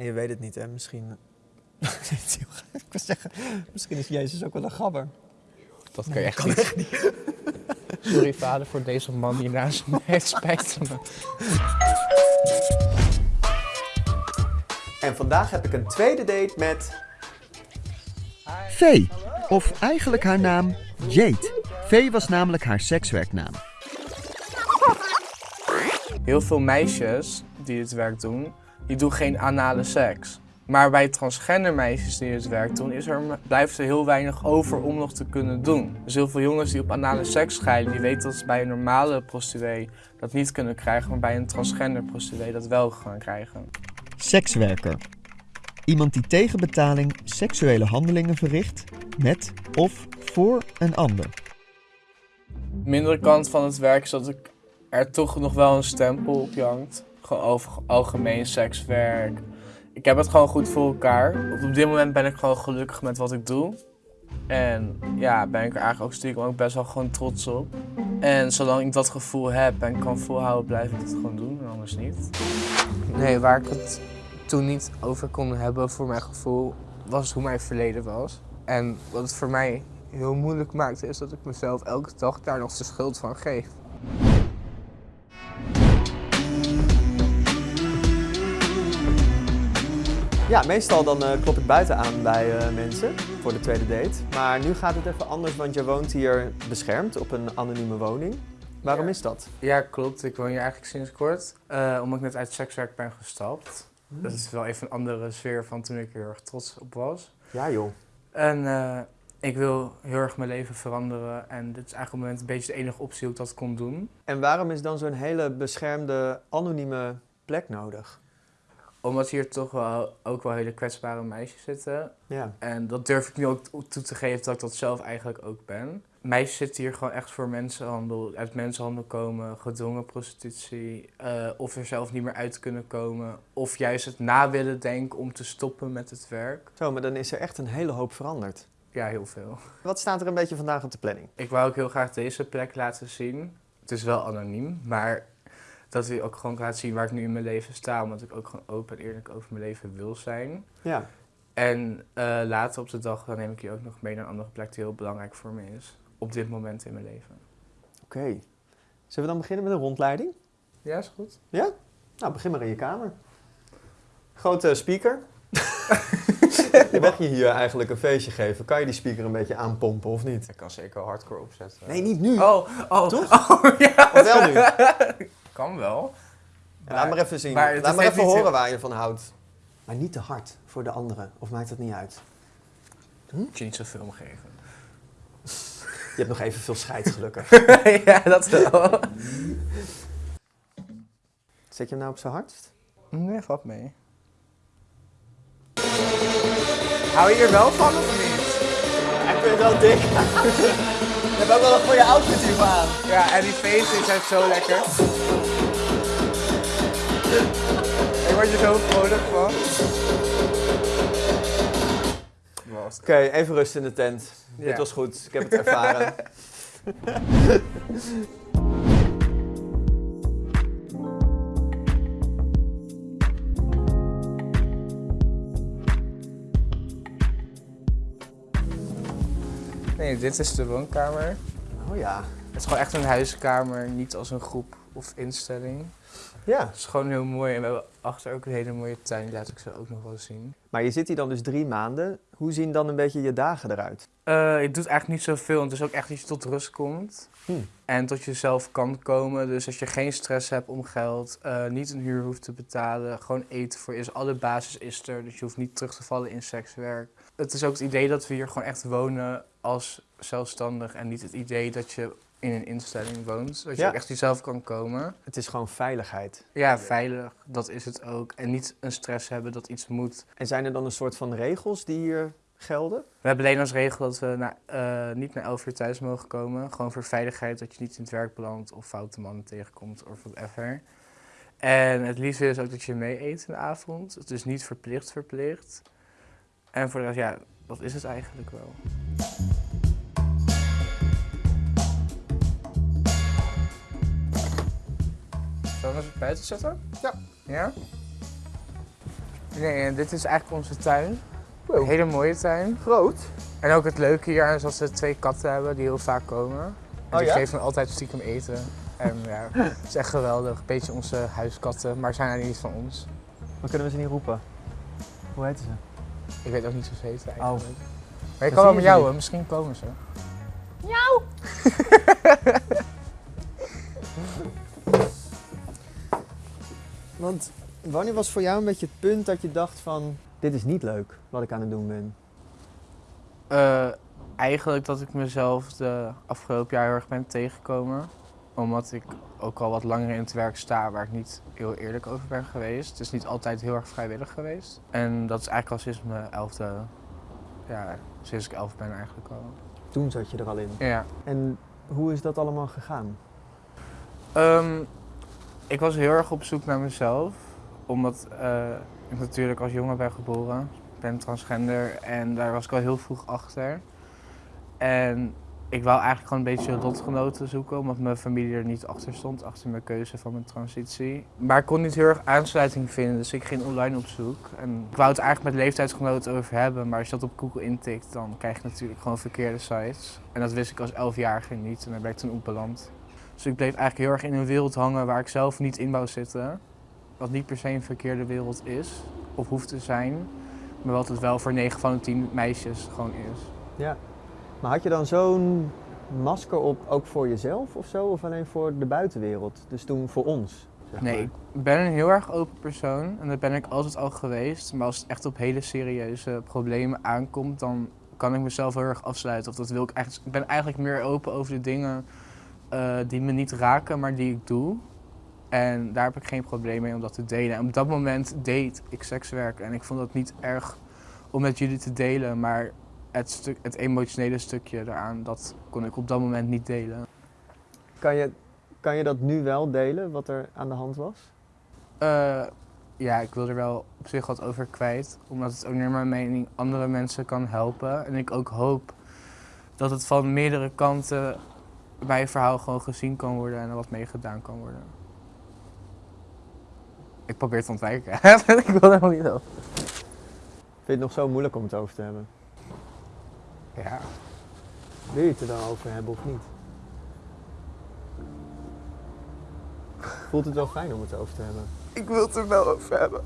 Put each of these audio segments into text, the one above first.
En je weet het niet, hè? Misschien. ik wil zeggen, misschien is Jezus ook wel een gabber. Dat kan je echt niet. Sorry vader voor deze man die naast me heeft spijt van me. En vandaag heb ik een tweede date met. Vee, of eigenlijk haar naam Jade. Vee was namelijk haar sekswerknaam. Heel veel meisjes die dit werk doen, die doen geen anale seks. Maar bij transgender meisjes die dit werk doen, is er, blijft er heel weinig over om nog te kunnen doen. Dus heel veel jongens die op anale seks scheiden, die weten dat ze bij een normale prostituee dat niet kunnen krijgen, maar bij een transgender prostituee dat wel gaan krijgen. Sekswerker. Iemand die tegen betaling seksuele handelingen verricht met of voor een ander. De mindere kant van het werk is dat ik er toch nog wel een stempel op jankt. Over algemeen sekswerk. Ik heb het gewoon goed voor elkaar. Op dit moment ben ik gewoon gelukkig met wat ik doe. En ja, ben ik er eigenlijk ook stiekem ook best wel gewoon trots op. En zolang ik dat gevoel heb en kan volhouden, blijf ik het gewoon doen en anders niet. Nee, waar ik het toen niet over kon hebben voor mijn gevoel, was hoe mijn verleden was. En wat het voor mij heel moeilijk maakte, is dat ik mezelf elke dag daar nog de schuld van geef. Ja, meestal dan eh, klop ik buiten aan bij eh, mensen voor de tweede date. Maar nu gaat het even anders, want je woont hier beschermd op een anonieme woning. Waarom Ja. is dat? Ja, klopt. Ik woon hier eigenlijk sinds kort. eh, omdat ik net uit sekswerk ben gestapt. Dat is wel even een andere sfeer van toen ik er heel erg trots op was. Ja joh. En ik wil heel erg mijn leven veranderen. En dit is eigenlijk op het moment een beetje de enige optie hoe ik dat kon doen. En waarom is dan zo'n hele beschermde, anonieme plek nodig? Omdat hier toch wel ook wel hele kwetsbare meisjes zitten. Ja. En dat durf ik nu ook toe te geven dat ik dat zelf eigenlijk ook ben. Meisjes zitten hier gewoon echt voor mensenhandel, uit mensenhandel komen, gedwongen prostitutie, eh, of er zelf niet meer uit kunnen komen, of juist het na willen denken om te stoppen met het werk. Zo, maar dan is er echt een hele hoop veranderd. Ja, heel veel. Wat staat er een beetje vandaag op de planning? Ik wou ook heel graag deze plek laten zien. Het is wel anoniem, maar dat wil ook gewoon laten zien waar ik nu in mijn leven sta, omdat ik ook gewoon open en eerlijk over mijn leven wil zijn. Ja. En eh, later op de dag dan neem ik je ook nog mee naar een andere plek die heel belangrijk voor me is. Op dit moment in mijn leven. Oké. Zullen we dan beginnen met een rondleiding? Ja, is goed. Nou, begin maar in je kamer. Grote speaker. je mag je hier eigenlijk een feestje geven. Kan je die speaker een beetje aanpompen of niet? Ik kan zeker hardcore opzetten. Nee, niet nu. Oh, oh, Toch? Oh, ja. Of wel nu? Kan wel. Laat maar even zien. maar het Laat maar even horen waar je van houdt. Maar niet te hard voor de anderen. Of maakt dat niet uit? Moet je niet zoveel om geven. Je hebt nog even veel scheid gelukkig. ja, dat wel. Zet je hem nou op zijn hardst? Nee, valt mee. Hou je hier wel van of niet? Ik vind het wel dik. je hebt ook wel een goede outfit hiervoor aan. Ja, en die feesten zijn zo lekker. Ik word je zo vrolijk van. Was Oké, even rust in de tent. Ja. Dit was goed. Ik heb het ervaren. Nee, dit is de woonkamer. Oh ja. Het is gewoon echt een huiskamer, niet als een groep of instelling. Ja. Het is gewoon heel mooi en we hebben achter ook een hele mooie tuin, die laat ik zo ook nog wel zien. Maar je zit hier dan dus drie maanden. Hoe zien dan een beetje je dagen eruit? Eh je doet eigenlijk niet zoveel, want het is ook echt dat je tot rust komt. Hmm. En tot jezelf kan komen. Dus als je geen stress hebt om geld, eh, niet een huur hoeft te betalen, gewoon eten voor is. Alle basis is er, dus je hoeft niet terug te vallen in sekswerk. Het is ook het idee dat we hier gewoon echt wonen als zelfstandig en niet het idee dat je in een instelling woont. Dat je Ja. ook echt jezelf kan komen. Het is gewoon veiligheid. Ja, veilig, dat is het ook. En niet een stress hebben dat iets moet. En zijn er dan een soort van regels die hier gelden? We hebben alleen als regel dat we na, eh, niet na 11 uur thuis mogen komen. Gewoon voor veiligheid, dat je niet in het werk belandt of foute mannen tegenkomt of whatever. En het liefste is ook dat je mee eet in de avond. Het is niet verplicht verplicht. En voor de rest, ja, dat is het eigenlijk wel. Zullen we eens buiten zetten? Ja. Ja? Nee, en dit is eigenlijk onze tuin. Wow. Een hele mooie tuin. Groot. En ook het leuke hier is dat we twee katten hebben die heel vaak komen. En Oh die ja? geven me altijd stiekem eten. En ja, het is echt geweldig. Een beetje onze huiskatten, maar zijn eigenlijk niet van ons. Dan kunnen we ze niet roepen. Hoe heten ze? Ik weet ook niet zo ze heten Oh. eigenlijk. Maar zie ik kan wel met ze jou, misschien komen ze. Want wanneer was voor jou een beetje het punt dat je dacht van... Dit is niet leuk wat ik aan het doen ben. Eh, eigenlijk dat ik mezelf de afgelopen jaar heel erg ben tegengekomen. Omdat ik ook al wat langer in het werk sta waar ik niet heel eerlijk over ben geweest. Het is niet altijd heel erg vrijwillig geweest. En dat is eigenlijk al sinds mijn elfde, ja, sinds ik elf ben eigenlijk al. Toen zat je er al in. Ja. En hoe is dat allemaal gegaan? Ehm, ik was heel erg op zoek naar mezelf. Omdat eh, ik natuurlijk als jongen ben geboren. Ik ben transgender en daar was ik al heel vroeg achter. En ik wou eigenlijk gewoon een beetje lotgenoten zoeken. Omdat mijn familie er niet achter stond. Achter mijn keuze van mijn transitie. Maar ik kon niet heel erg aansluiting vinden. Dus ik ging online op zoek. En ik wou het eigenlijk met leeftijdsgenoten over hebben. Maar als je dat op Google intikt dan krijg je natuurlijk gewoon verkeerde sites. En dat wist ik als elfjarige niet. En daar ben ik toen op beland. Dus ik bleef eigenlijk heel erg in een wereld hangen waar ik zelf niet in wou zitten. Wat niet per se een verkeerde wereld is of hoeft te zijn. Maar wat het wel voor 9 van de 10 meisjes gewoon is. Ja. Maar had je dan zo'n masker op ook voor jezelf of zo? Of alleen voor de buitenwereld? Dus toen voor ons? zeg Nee, maar. ik ben een heel erg open persoon en dat ben ik altijd al geweest. Maar als het echt op hele serieuze problemen aankomt, dan kan ik mezelf heel erg afsluiten. Of dat wil ik eigenlijk. Ik ben eigenlijk meer open over de dingen eh, die me niet raken, maar die ik doe. En daar heb ik geen probleem mee om dat te delen. En op dat moment deed ik sekswerk en ik vond dat niet erg om met jullie te delen. Maar het, stuk, het emotionele stukje daaraan, dat kon ik op dat moment niet delen. Kan, je, kan je dat nu wel delen, wat er aan de hand was? Eh, ja, ik wil er wel op zich wat over kwijt. Omdat het ook naar mijn mening andere mensen kan helpen. En ik ook hoop dat het van meerdere kanten mijn verhaal gewoon gezien kan worden en er wat mee gedaan kan worden. Ik probeer te ontwijken. ik wil er helemaal niet over. Vind je het nog zo moeilijk om het over te hebben? Ja. Wil je het er dan over hebben of niet? Voelt het wel fijn om het over te hebben? Ik wil het er wel over hebben.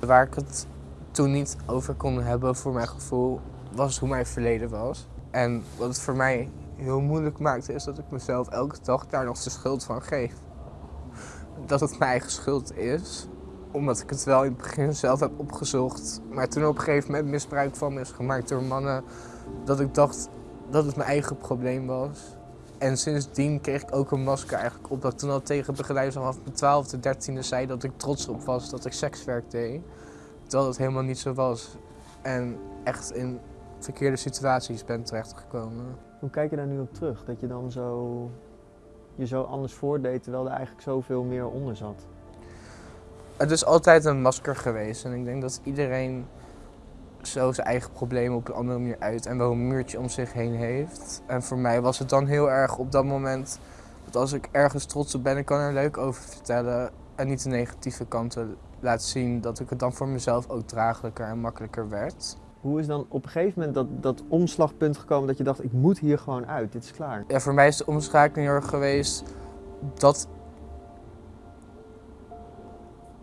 Waar ik het toen niet over kon hebben, voor mijn gevoel, was hoe mijn verleden was. En wat het voor mij heel moeilijk maakte, is dat ik mezelf elke dag daar nog de schuld van geef. Dat het mijn eigen schuld is, omdat ik het wel in het begin zelf heb opgezocht. Maar toen op een gegeven moment misbruik van me is gemaakt door mannen, dat ik dacht dat het mijn eigen probleem was. En sindsdien kreeg ik ook een masker eigenlijk op dat ik toen al tegen begeleiders vanaf mijn 12e, 13e zei dat ik trots op was dat ik sekswerk deed. Terwijl dat helemaal niet zo was. En echt in verkeerde situaties ben terechtgekomen. Hoe kijk je daar nu op terug? Dat je dan zo, je zo anders voordeed terwijl er eigenlijk zoveel meer onder zat? Het is altijd een masker geweest en ik denk dat iedereen zo zijn eigen problemen op een andere manier uit en wel een muurtje om zich heen heeft. En voor mij was het dan heel erg op dat moment dat als ik ergens trots op ben, ik kan er leuk over vertellen en niet de negatieve kanten laten zien, dat ik het dan voor mezelf ook draaglijker en makkelijker werd. Hoe is dan op een gegeven moment dat, dat omslagpunt gekomen dat je dacht, ik moet hier gewoon uit, dit is klaar? Ja, voor mij is de omschakeling heel erg geweest dat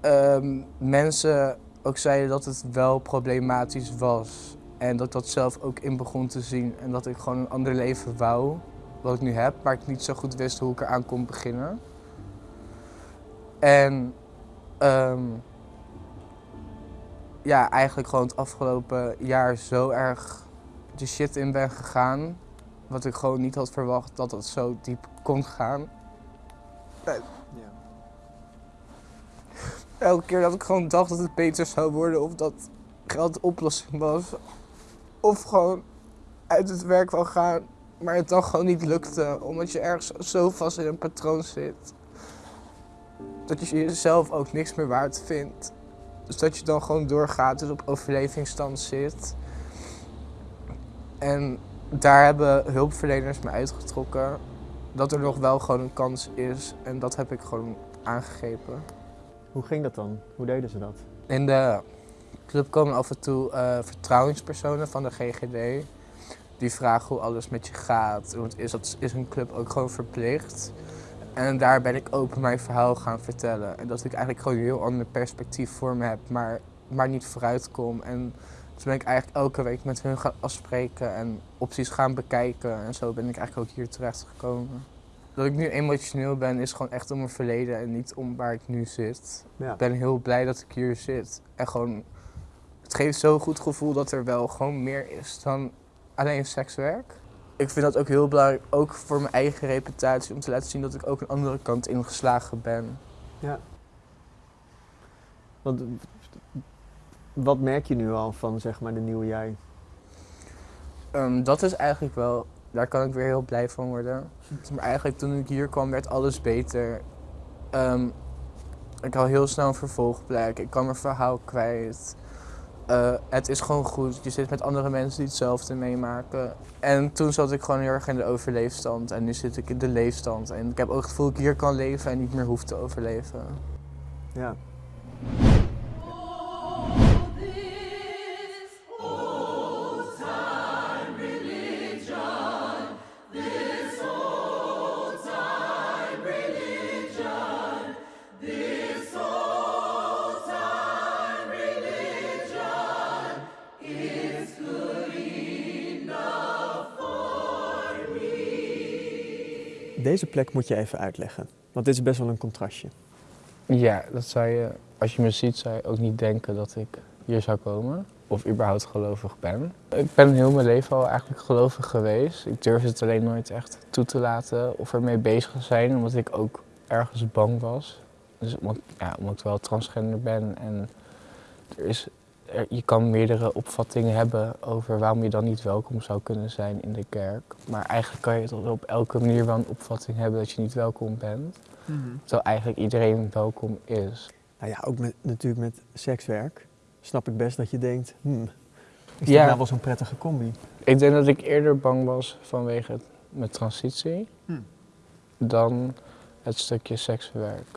ehm, mensen ook zeiden dat het wel problematisch was. En dat dat zelf ook in begon te zien. En dat ik gewoon een ander leven wou, wat ik nu heb, maar ik niet zo goed wist hoe ik eraan kon beginnen. En ehm, ja, eigenlijk gewoon het afgelopen jaar zo erg de shit in ben gegaan wat ik gewoon niet had verwacht dat het zo diep kon gaan. Elke keer dat ik gewoon dacht dat het beter zou worden of dat geld de oplossing was. Of gewoon uit het werk wou gaan, maar het dan gewoon niet lukte. Omdat je ergens zo vast in een patroon zit. Dat je jezelf ook niks meer waard vindt. Dus dat je dan gewoon doorgaat, dus op overlevingsstand zit. En daar hebben hulpverleners me uitgetrokken dat er nog wel gewoon een kans is. En dat heb ik gewoon aangegrepen. Hoe ging dat dan? Hoe deden ze dat? In de club komen af en toe eh, vertrouwenspersonen van de GGD. Die vragen hoe alles met je gaat. Want is, dat, is een club ook gewoon verplicht. En daar ben ik open mijn verhaal gaan vertellen. En dat ik eigenlijk gewoon een heel ander perspectief voor me heb, maar, maar niet vooruit kom. En toen ben ik eigenlijk elke week met hun gaan afspreken en opties gaan bekijken. En zo ben ik eigenlijk ook hier terecht gekomen. Dat ik nu emotioneel ben is gewoon echt om mijn verleden en niet om waar ik nu zit. Ja. Ik ben heel blij dat ik hier zit. En gewoon, het geeft zo'n goed gevoel dat er wel gewoon meer is dan alleen sekswerk. Ik vind dat ook heel belangrijk, ook voor mijn eigen reputatie, om te laten zien dat ik ook een andere kant ingeslagen ben. Ja. Want, wat merk je nu al van zeg maar de nieuwe jij? Ehm, dat is eigenlijk wel, daar kan ik weer heel blij van worden. Maar eigenlijk toen ik hier kwam werd alles beter. Ehm, ik had heel snel een vervolgplek, ik kan mijn verhaal kwijt. Eh, het is gewoon goed, je zit met andere mensen die hetzelfde meemaken. En toen zat ik gewoon heel erg in de overleefstand en nu zit ik in de leefstand. En ik heb ook het gevoel dat ik hier kan leven en niet meer hoef te overleven. Ja. Deze plek moet je even uitleggen, want dit is best wel een contrastje. Ja, dat zou je, als je me ziet, zou je ook niet denken dat ik hier zou komen. Of überhaupt gelovig ben. Ik ben heel mijn leven al eigenlijk gelovig geweest. Ik durf het alleen nooit echt toe te laten of ermee bezig te zijn, omdat ik ook ergens bang was. Dus omdat, ja, omdat ik wel transgender ben en er is, je kan meerdere opvattingen hebben over waarom je dan niet welkom zou kunnen zijn in de kerk. Maar eigenlijk kan je tot op elke manier wel een opvatting hebben dat je niet welkom bent. Terwijl eigenlijk iedereen welkom is. Nou ja, ook met, natuurlijk met sekswerk snap ik best dat je denkt, hmm, is Ja. dit nou wel zo'n prettige combi? Ik denk dat ik eerder bang was vanwege het- mijn transitie Hmm. dan het stukje sekswerk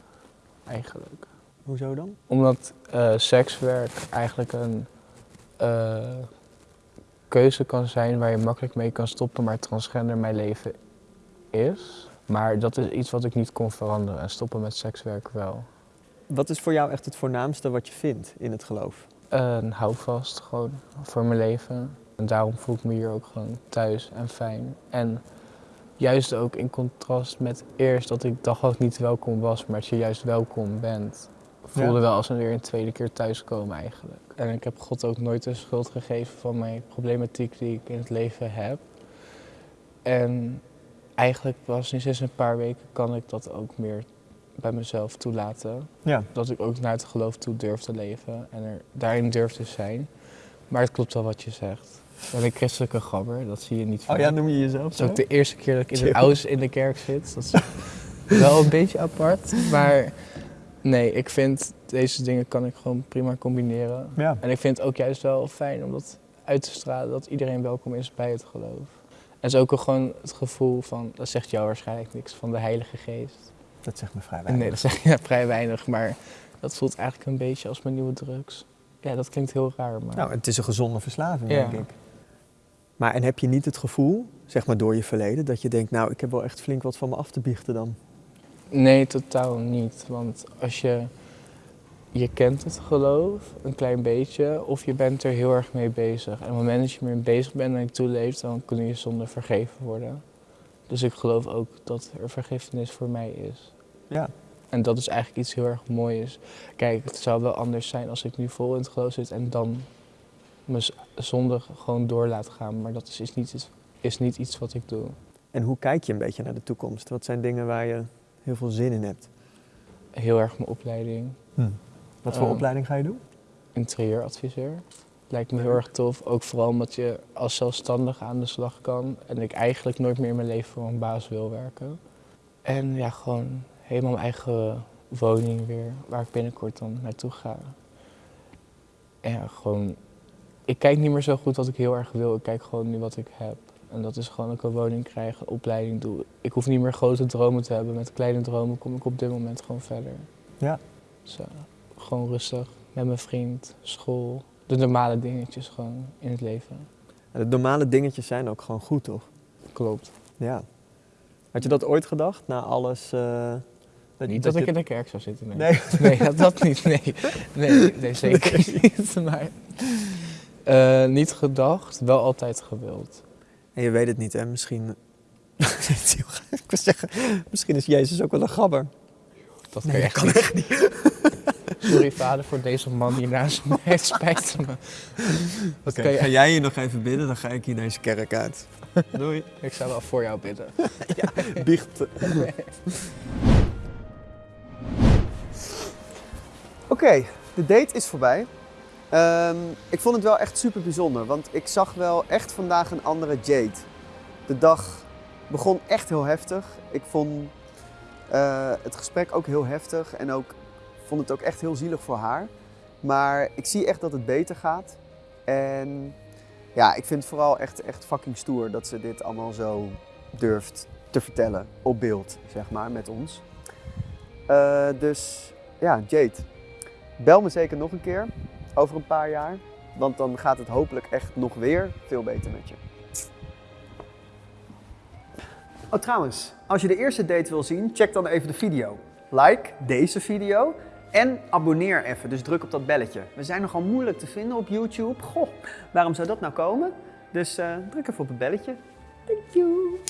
eigenlijk. Hoezo dan? Omdat eh, sekswerk eigenlijk een eh, keuze kan zijn waar je makkelijk mee kan stoppen, maar transgender mijn leven is. Maar dat is iets wat ik niet kon veranderen en stoppen met sekswerk wel. Wat is voor jou echt het voornaamste wat je vindt in het geloof? Een houvast gewoon voor mijn leven. En daarom voel ik me hier ook gewoon thuis en fijn. En juist ook in contrast met eerst dat ik dacht dat ik niet welkom was, maar dat je juist welkom bent. Voelde Ja. wel als een weer een tweede keer thuiskomen eigenlijk. En ik heb God ook nooit de schuld gegeven van mijn problematiek die ik in het leven heb. En eigenlijk pas nu sinds een paar weken kan ik dat ook meer bij mezelf toelaten Ja. dat ik ook naar het geloof toe durf te leven en er daarin durf te zijn. Maar het klopt wel wat je zegt. Ik ben een christelijke gabber, dat zie je niet Oh vaak. ja, noem je jezelf Het is zo? ook de eerste keer dat ik in de ouders in de kerk zit. Dat is wel een beetje apart. Maar nee, ik vind deze dingen kan ik gewoon prima combineren. Ja. En ik vind het ook juist wel fijn om dat uit te stralen, dat iedereen welkom is bij het geloof. En het is ook gewoon het gevoel van, dat zegt jou waarschijnlijk niks, van de Heilige Geest. Dat zegt me vrij weinig. Nee, dat zeg je vrij weinig, maar dat voelt eigenlijk een beetje als mijn nieuwe drugs. Ja, dat klinkt heel raar, maar... Nou, het is een gezonde verslaving, Ja. denk ik. Maar en heb je niet het gevoel, zeg maar door je verleden, dat je denkt, nou, ik heb wel echt flink wat van me af te biechten dan? Nee, totaal niet. Want als je... Je kent het geloof, een klein beetje, of je bent er heel erg mee bezig. En op het moment dat je ermee bezig bent en je toeleeft, dan kunnen je zonden vergeven worden. Dus ik geloof ook dat er vergiffenis voor mij is. Ja. En dat is eigenlijk iets heel erg moois. Kijk, het zou wel anders zijn als ik nu vol in het geloof zit en dan mijn zonde gewoon door laat gaan. Maar dat is, is, niet, is niet iets wat ik doe. En hoe kijk je een beetje naar de toekomst? Wat zijn dingen waar je heel veel zin in hebt? Heel erg mijn opleiding. Wat voor Ehm, opleiding ga je doen? interieuradviseur. Lijkt me heel erg tof. Ook vooral omdat je als zelfstandige aan de slag kan. En ik eigenlijk nooit meer in mijn leven voor een baas wil werken. En ja, gewoon helemaal mijn eigen woning weer, waar ik binnenkort dan naartoe ga. En ja, gewoon, ik kijk niet meer zo goed wat ik heel erg wil. Ik kijk gewoon nu wat ik heb. En dat is gewoon dat ik een woning krijg, een opleiding doe. Ik hoef niet meer grote dromen te hebben. Met kleine dromen kom ik op dit moment gewoon verder. Ja. Eh, gewoon rustig met mijn vriend, school. De normale dingetjes gewoon in het leven. De normale dingetjes zijn ook gewoon goed, toch? Klopt. Ja. Had je dat ooit gedacht, na alles? eh, Niet dat, ik je- in de kerk zou zitten, nee. Nee. Nee, dat, dat niet, nee. Nee, nee zeker niet. Maar eh, niet gedacht, wel altijd gewild. En je weet het niet, hè? Misschien... ik wil zeggen, misschien is Jezus ook wel een gabber. Dat Nee, kan echt niet. Sorry vader voor deze man die naast me heeft spijt me. Oké, ga jij hier nog even bidden, dan ga ik hier deze kerk uit. Doei. Ik zou wel voor jou bidden. Biecht. Oké, de date is voorbij. Ehm, ik vond het wel echt super bijzonder, want ik zag wel echt vandaag een andere Jade. De dag begon echt heel heftig. Ik vond eh, het gesprek ook heel heftig en ook vond het ook echt heel zielig voor haar. Maar ik zie echt dat het beter gaat. En ja, ik vind het vooral echt, echt fucking stoer dat ze dit allemaal zo durft te vertellen op beeld, zeg maar, met ons. Eh, dus ja, Jade, bel me zeker nog een keer over een paar jaar. Want dan gaat het hopelijk echt nog weer veel beter met je. Oh, trouwens, als je de eerste date wil zien, check dan even de video. Like deze video en abonneer even, dus druk op dat belletje. We zijn nogal moeilijk te vinden op YouTube. Goh, waarom zou dat nou komen? Dus eh, druk even op het belletje. Thank you.